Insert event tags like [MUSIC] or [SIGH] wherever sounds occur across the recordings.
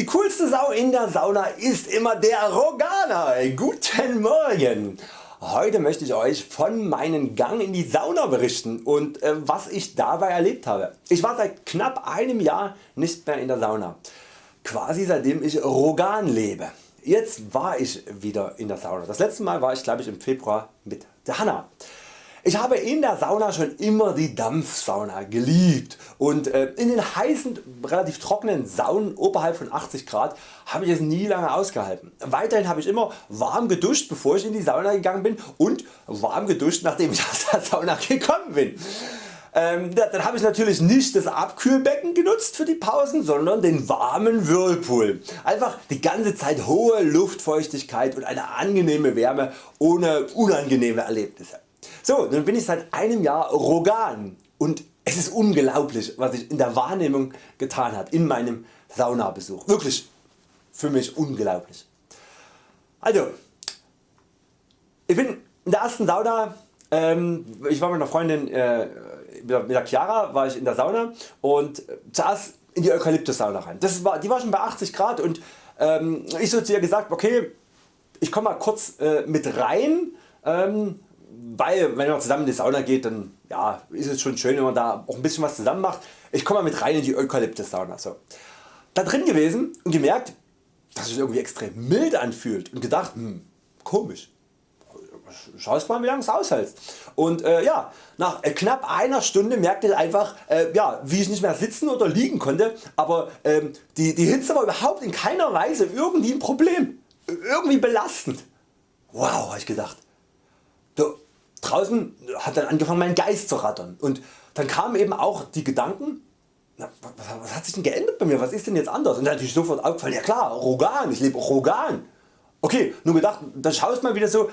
Die coolste Sau in der Sauna ist immer der Roganer. Guten Morgen! Heute möchte ich Euch von meinem Gang in die Sauna berichten und äh, was ich dabei erlebt habe. Ich war seit knapp einem Jahr nicht mehr in der Sauna. Quasi seitdem ich Rogan lebe. Jetzt war ich wieder in der Sauna. Das letzte Mal war ich glaube ich im Februar mit der Hanna. Ich habe in der Sauna schon immer die Dampfsauna geliebt und äh, in den heißen relativ trockenen Saunen oberhalb von 80 Grad habe ich es nie lange ausgehalten. Weiterhin habe ich immer warm geduscht bevor ich in die Sauna gegangen bin und warm geduscht nachdem ich [LAUGHS] aus der Sauna gekommen bin. Ähm, dann habe ich natürlich nicht das Abkühlbecken genutzt für die Pausen, sondern den warmen Whirlpool. Einfach die ganze Zeit hohe Luftfeuchtigkeit und eine angenehme Wärme ohne unangenehme Erlebnisse. So, nun bin ich seit einem Jahr Rogan und es ist unglaublich was sich in der Wahrnehmung getan hat in meinem Saunabesuch. Wirklich für mich unglaublich. Also, ich bin in der ersten Sauna, ähm, ich war mit einer Freundin, äh, mit der Chiara war ich in der Sauna und zuerst in die Eukalyptus-Sauna rein. Das war, die war schon bei 80 Grad und ähm, ich so zu ihr gesagt, okay, ich komme mal kurz äh, mit rein, ähm, weil wenn man zusammen in die Sauna geht, dann ja, ist es schon schön wenn man da auch ein bisschen was zusammen macht. Ich komme mal mit rein in die Eukalyptus Sauna. So. Da drin gewesen und gemerkt dass es irgendwie extrem mild anfühlt und gedacht hm, komisch. Schaust mal wie lange es aushältst. Und äh, ja, nach äh, knapp einer Stunde merkte ich einfach äh, ja, wie ich nicht mehr sitzen oder liegen konnte, aber ähm, die, die Hitze war überhaupt in keiner Weise irgendwie ein Problem, irgendwie belastend. Wow, habe ich gedacht. Draußen hat dann angefangen mein Geist zu rattern und dann kamen eben auch die Gedanken, na, was hat sich denn geändert bei mir, was ist denn jetzt anders und dann natürlich sofort aufgefallen, ja klar Rogan, ich lebe Rogan. Okay, nur gedacht, dann schaust mal wieder so,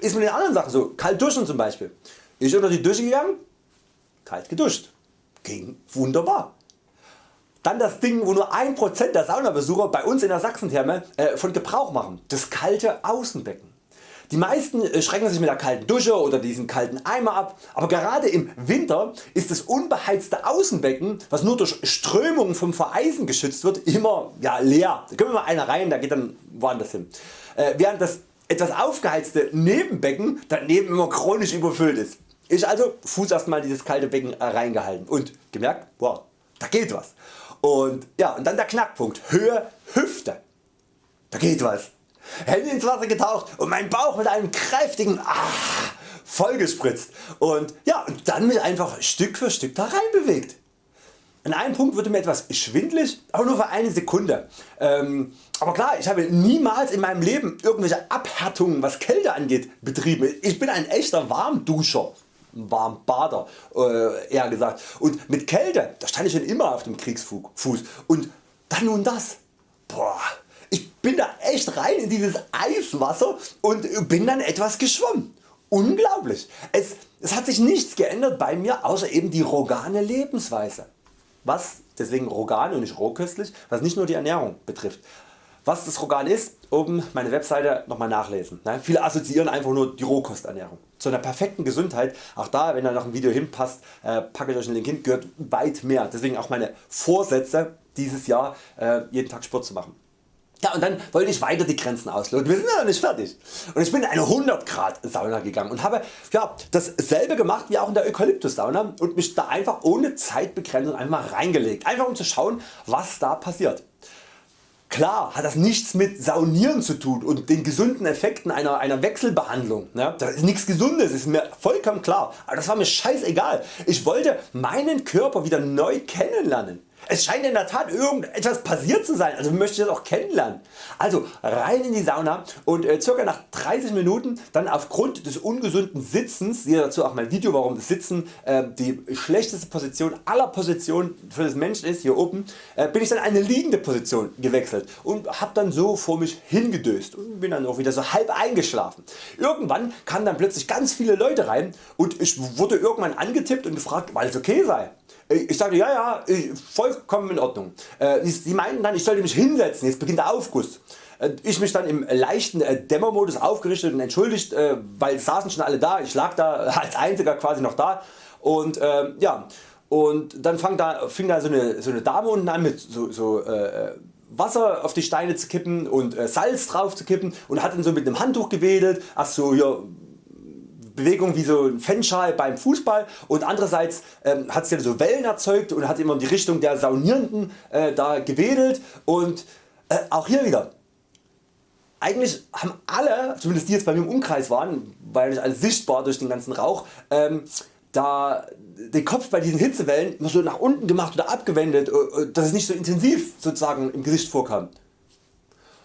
ist mit den anderen Sachen so, kalt duschen zum Beispiel. Ich unter die Dusche gegangen, kalt geduscht, ging wunderbar. Dann das Ding wo nur 1% der Saunabesucher bei uns in der Sachsentherme äh, von Gebrauch machen, das kalte Außenbecken. Die meisten äh, schrecken sich mit der kalten Dusche oder diesem kalten Eimer ab, aber gerade im Winter ist das unbeheizte Außenbecken, was nur durch Strömungen vom Vereisen geschützt wird, immer ja, leer. Da können wir mal einer rein, der geht dann woanders hin. Äh, während das etwas aufgeheizte Nebenbecken daneben immer chronisch überfüllt ist. Ich also Fuß erstmal dieses kalte Becken reingehalten und gemerkt, wow, da geht was. Und, ja, und dann der Knackpunkt, Höhe Hüfte. Da geht was. Hände ins Wasser getaucht und mein Bauch mit einem kräftigen ah, vollgespritzt und, ja, und dann mich einfach Stück für Stück da rein bewegt. An einem Punkt wurde mir etwas schwindlig, aber nur für eine Sekunde. Ähm, aber klar, ich habe niemals in meinem Leben irgendwelche Abhärtungen was Kälte angeht betrieben. Ich bin ein echter Warmduscher. Warmbader äh, eher gesagt und mit Kälte da stand ich schon immer auf dem Kriegsfuß und dann nun das. Bin da echt rein in dieses Eiswasser und bin dann etwas geschwommen. Unglaublich. Es, es hat sich nichts geändert bei mir außer eben die rogane Lebensweise. Was deswegen rogan und nicht rohköstlich, was nicht nur die Ernährung betrifft. Was das Rogan ist, oben meine Webseite nochmal nachlesen. Ne? Viele assoziieren einfach nur die Rohkosternährung. Zu einer perfekten Gesundheit, auch da wenn da noch ein Video hinpasst, äh, packe ich euch einen Link hin, gehört weit mehr. Deswegen auch meine Vorsätze dieses Jahr äh, jeden Tag Sport zu machen. Ja und dann wollte ich weiter die Grenzen ausloten, wir sind ja noch nicht fertig. Und ich bin in eine 100 Grad Sauna gegangen und habe ja, dasselbe gemacht wie auch in der Eukalyptus Sauna und mich da einfach ohne Zeitbegrenzung einfach reingelegt, einfach um zu schauen was da passiert. Klar hat das nichts mit Saunieren zu tun und den gesunden Effekten einer, einer Wechselbehandlung. Ne? Das ist nichts Gesundes, ist mir vollkommen klar. Aber das war mir scheißegal. Ich wollte meinen Körper wieder neu kennenlernen. Es scheint in der Tat irgendetwas passiert zu sein, also möchte ich das auch kennenlernen. Also rein in die Sauna und äh, circa nach 30 Minuten dann aufgrund des ungesunden Sitzens, siehe dazu auch mein Video warum Sitzen äh, die schlechteste Position aller Positionen für das Menschen ist, hier oben, äh, bin ich dann eine liegende Position gewechselt und hab dann so vor mich hingedöst und bin dann auch wieder so halb eingeschlafen. Irgendwann kamen dann plötzlich ganz viele Leute rein und ich wurde irgendwann angetippt und gefragt, weil es okay sei. Ich sagte ja ja vollkommen in Ordnung. Äh, sie meinten dann ich sollte mich hinsetzen, jetzt beginnt der Aufguss. Äh, ich mich dann im leichten äh, Dämmermodus aufgerichtet und entschuldigt, weil saßen schon alle da, ich lag da [LAUGHS] als einziger quasi noch da. Und ja. Und dann fang da, fing da so eine, so eine Dame unten an mit so, so äh, Wasser auf die Steine zu kippen und äh, Salz drauf zu kippen und hat dann so mit einem Handtuch gewedelt, ach so hier Bewegung wie so ein Fanschal beim Fußball. Und andererseits ähm, hat sie so Wellen erzeugt und hat immer in die Richtung der Saunierenden äh, da gewedelt. Und äh, auch hier wieder. Eigentlich haben alle, zumindest die jetzt bei mir im Umkreis waren, weil ich alles sichtbar durch den ganzen Rauch, ähm, da den Kopf bei diesen Hitzewellen immer so nach unten gemacht oder abgewendet, äh, äh, dass es nicht so intensiv sozusagen im Gesicht vorkam.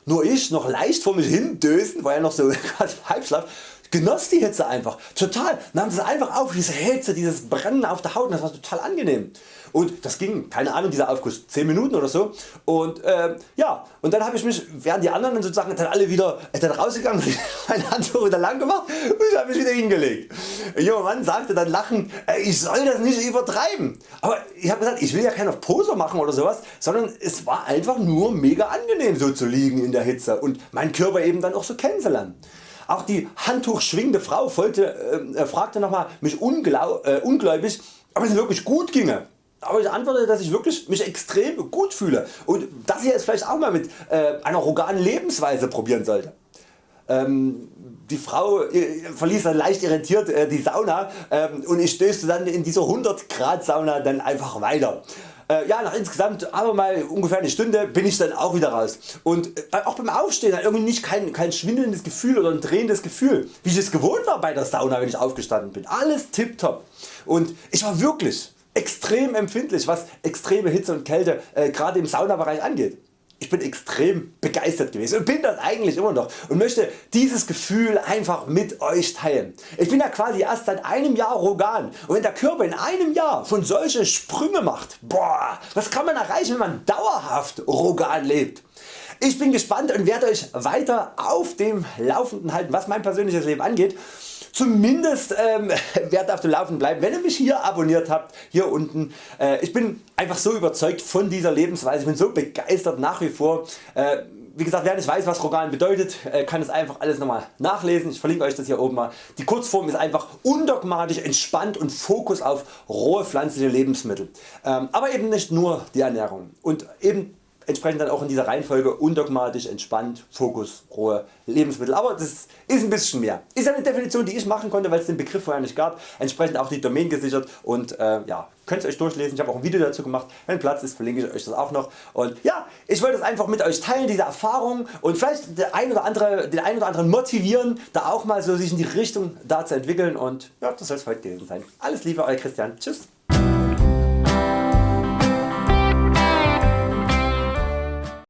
Nur ich noch leicht vor mich hin dösen, war ja noch so [LAUGHS] quasi Halbschlaf, genoss die Hitze einfach total, nahm das einfach auf, diese Hitze, dieses Brennen auf der Haut, das war total angenehm. Und das ging, keine Ahnung, dieser Aufguss 10 Minuten oder so. Und äh, ja, und dann habe ich mich, während die anderen sozusagen dann alle wieder äh, dann rausgegangen sind, [LAUGHS] mein Handtuch wieder lang gemacht und ich habe mich wieder hingelegt. Ein junger Mann sagte dann lachend, äh, ich soll das nicht übertreiben. Aber ich habe gesagt, ich will ja keinen Poser machen oder sowas, sondern es war einfach nur mega angenehm so zu liegen in der Hitze und meinen Körper eben dann auch so kennenzulernen. Auch die handtuchschwingende Frau folgte, äh, fragte nochmal mich äh, ungläubig ob es wirklich gut ginge. Aber ich antworte dass ich wirklich mich extrem gut fühle und das hier jetzt vielleicht auch mal mit äh, einer roganen Lebensweise probieren sollte. Ähm, die Frau äh, verließ dann leicht irritiert äh, die Sauna ähm, und ich stößte dann in dieser 100 Grad Sauna dann einfach weiter. Äh, ja, nach insgesamt aber mal ungefähr eine Stunde bin ich dann auch wieder raus und äh, auch beim Aufstehen irgendwie nicht kein, kein schwindelndes Gefühl oder ein drehendes Gefühl, wie ich es gewohnt war bei der Sauna wenn ich aufgestanden bin. Alles tipptopp und ich war wirklich extrem empfindlich was extreme Hitze und Kälte äh, gerade im Saunabereich angeht. Ich bin extrem begeistert gewesen und bin das eigentlich immer noch und möchte dieses Gefühl einfach mit Euch teilen. Ich bin ja quasi erst seit einem Jahr Rogan und wenn der Körper in einem Jahr schon solche Sprünge macht, boah, was kann man erreichen wenn man dauerhaft Rogan lebt. Ich bin gespannt und werde Euch weiter auf dem Laufenden halten was mein persönliches Leben angeht zumindest ähm, [LAUGHS] werdet auf dem Laufen bleiben wenn ihr mich hier abonniert habt hier unten. Äh, ich bin einfach so überzeugt von dieser Lebensweise, ich bin so begeistert nach wie vor. Äh, wie gesagt wer nicht weiß was Rogan bedeutet äh, kann es einfach alles nochmal nachlesen, ich verlinke Euch das hier oben mal. Die Kurzform ist einfach undogmatisch entspannt und Fokus auf rohe pflanzliche Lebensmittel. Ähm, aber eben nicht nur die Ernährung und eben entsprechend dann auch in dieser Reihenfolge undogmatisch, entspannt, Fokus, rohe Lebensmittel. Aber das ist ein bisschen mehr. Ist eine Definition die ich machen konnte weil es den Begriff vorher nicht gab. Entsprechend auch die Domain gesichert und äh, ja, könnt ihr Euch durchlesen. Ich habe auch ein Video dazu gemacht. Wenn Platz ist verlinke ich Euch das auch noch. Und ja, ich wollte es einfach mit Euch teilen diese Erfahrung und vielleicht der ein oder andere, den einen oder anderen motivieren da auch mal so sich in die Richtung da zu entwickeln und ja, das soll es heute gewesen sein. Alles Liebe Euer Christian. Tschüss.